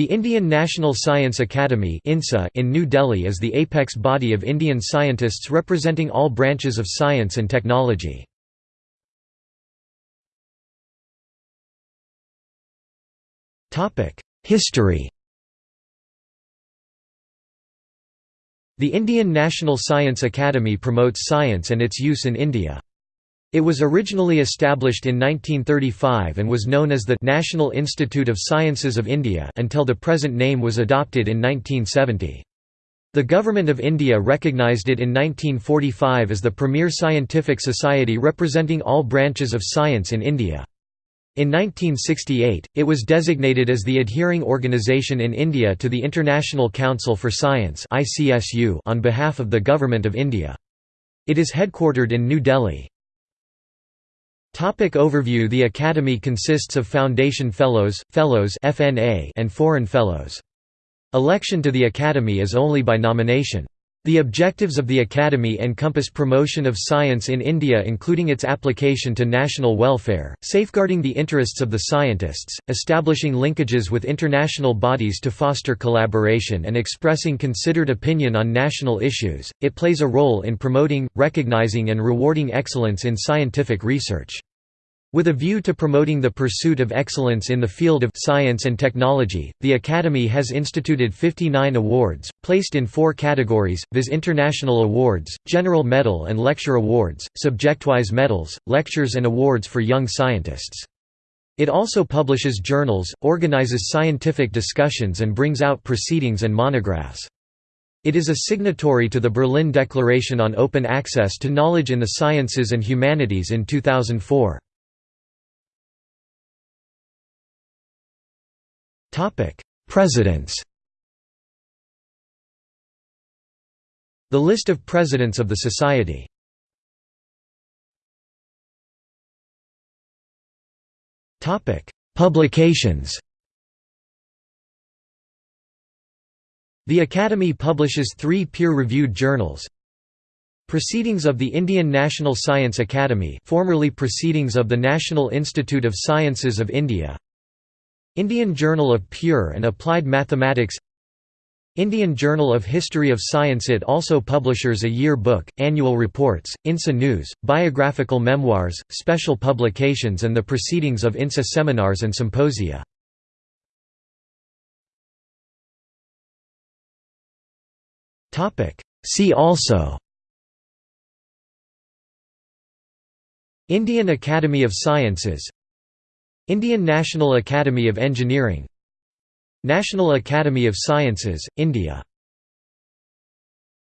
The Indian National Science Academy in New Delhi is the apex body of Indian scientists representing all branches of science and technology. History The Indian National Science Academy promotes science and its use in India. It was originally established in 1935 and was known as the National Institute of Sciences of India until the present name was adopted in 1970. The Government of India recognised it in 1945 as the premier scientific society representing all branches of science in India. In 1968, it was designated as the adhering organisation in India to the International Council for Science on behalf of the Government of India. It is headquartered in New Delhi. Topic overview The Academy consists of Foundation Fellows, Fellows FNA and Foreign Fellows. Election to the Academy is only by nomination. The objectives of the Academy encompass promotion of science in India including its application to national welfare, safeguarding the interests of the scientists, establishing linkages with international bodies to foster collaboration and expressing considered opinion on national issues. It plays a role in promoting, recognizing and rewarding excellence in scientific research. With a view to promoting the pursuit of excellence in the field of science and technology, the Academy has instituted 59 awards, placed in four categories, viz. International Awards, General Medal and Lecture Awards, Subjectwise Medals, Lectures and Awards for Young Scientists. It also publishes journals, organizes scientific discussions and brings out proceedings and monographs. It is a signatory to the Berlin Declaration on Open Access to Knowledge in the Sciences and Humanities in 2004. Presidents. The list of presidents of the Society. Publications. The Academy publishes three peer-reviewed journals. Proceedings of the Indian National Science Academy formerly Proceedings of the National Institute of Sciences of India Indian Journal of Pure and Applied Mathematics Indian Journal of History of Science It also publishes a year book, annual reports, INSA News, biographical memoirs, special publications and the proceedings of INSA seminars and symposia. See also Indian Academy of Sciences Indian National Academy of Engineering National Academy of Sciences, India